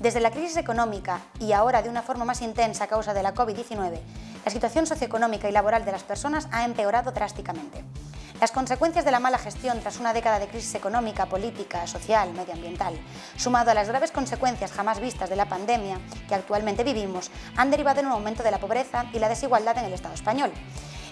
Desde la crisis económica y ahora de una forma más intensa a causa de la COVID-19, la situación socioeconómica y laboral de las personas ha empeorado drásticamente. Las consecuencias de la mala gestión tras una década de crisis económica, política, social, medioambiental, sumado a las graves consecuencias jamás vistas de la pandemia que actualmente vivimos, han derivado en un aumento de la pobreza y la desigualdad en el Estado español.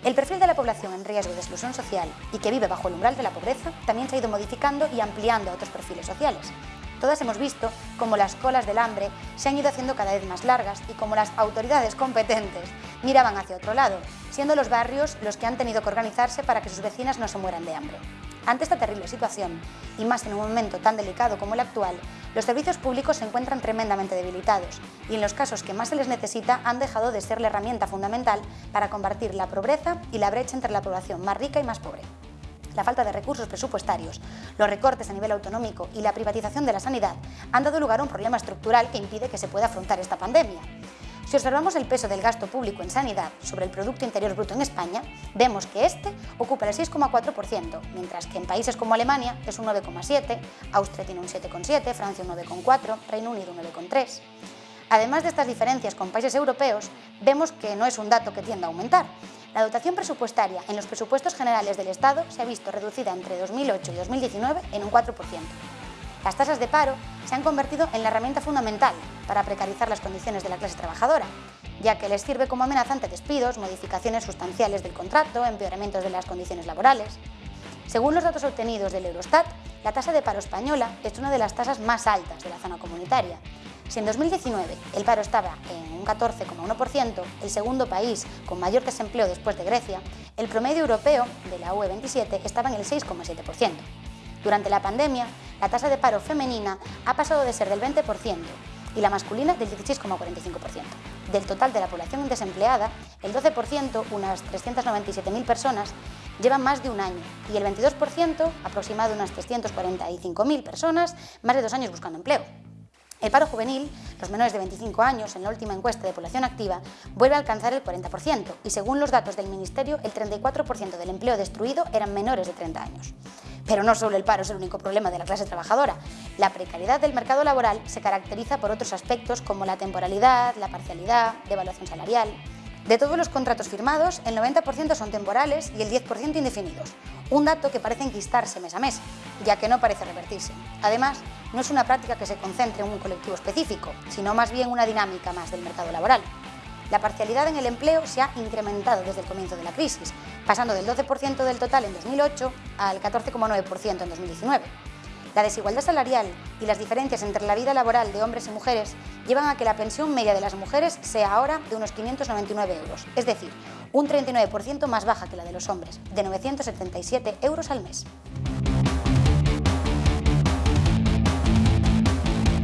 El perfil de la población en riesgo de exclusión social y que vive bajo el umbral de la pobreza también se ha ido modificando y ampliando a otros perfiles sociales. Todas hemos visto cómo las colas del hambre se han ido haciendo cada vez más largas y cómo las autoridades competentes miraban hacia otro lado, siendo los barrios los que han tenido que organizarse para que sus vecinas no se mueran de hambre. Ante esta terrible situación, y más en un momento tan delicado como el actual, los servicios públicos se encuentran tremendamente debilitados y en los casos que más se les necesita han dejado de ser la herramienta fundamental para combatir la pobreza y la brecha entre la población más rica y más pobre la falta de recursos presupuestarios, los recortes a nivel autonómico y la privatización de la sanidad han dado lugar a un problema estructural que impide que se pueda afrontar esta pandemia. Si observamos el peso del gasto público en sanidad sobre el Producto Interior Bruto en España, vemos que este ocupa el 6,4%, mientras que en países como Alemania es un 9,7%, Austria tiene un 7,7%, Francia un 9,4%, Reino Unido un 9,3%. Además de estas diferencias con países europeos, vemos que no es un dato que tienda a aumentar, la dotación presupuestaria en los presupuestos generales del Estado se ha visto reducida entre 2008 y 2019 en un 4%. Las tasas de paro se han convertido en la herramienta fundamental para precarizar las condiciones de la clase trabajadora, ya que les sirve como amenazante despidos, modificaciones sustanciales del contrato, empeoramientos de las condiciones laborales. Según los datos obtenidos del Eurostat, la tasa de paro española es una de las tasas más altas de la zona comunitaria si en 2019 el paro estaba en un 14,1%, el segundo país con mayor desempleo después de Grecia, el promedio europeo de la UE27 estaba en el 6,7%. Durante la pandemia, la tasa de paro femenina ha pasado de ser del 20% y la masculina del 16,45%. Del total de la población desempleada, el 12%, unas 397.000 personas, llevan más de un año y el 22%, aproximado unas 345.000 personas, más de dos años buscando empleo. El paro juvenil, los menores de 25 años, en la última encuesta de población activa, vuelve a alcanzar el 40% y según los datos del Ministerio, el 34% del empleo destruido eran menores de 30 años. Pero no solo el paro es el único problema de la clase trabajadora. La precariedad del mercado laboral se caracteriza por otros aspectos como la temporalidad, la parcialidad, devaluación salarial... De todos los contratos firmados, el 90% son temporales y el 10% indefinidos, un dato que parece enquistarse mes a mes, ya que no parece revertirse. Además, no es una práctica que se concentre en un colectivo específico, sino más bien una dinámica más del mercado laboral. La parcialidad en el empleo se ha incrementado desde el comienzo de la crisis, pasando del 12% del total en 2008 al 14,9% en 2019. La desigualdad salarial y las diferencias entre la vida laboral de hombres y mujeres llevan a que la pensión media de las mujeres sea ahora de unos 599 euros, es decir, un 39% más baja que la de los hombres, de 977 euros al mes.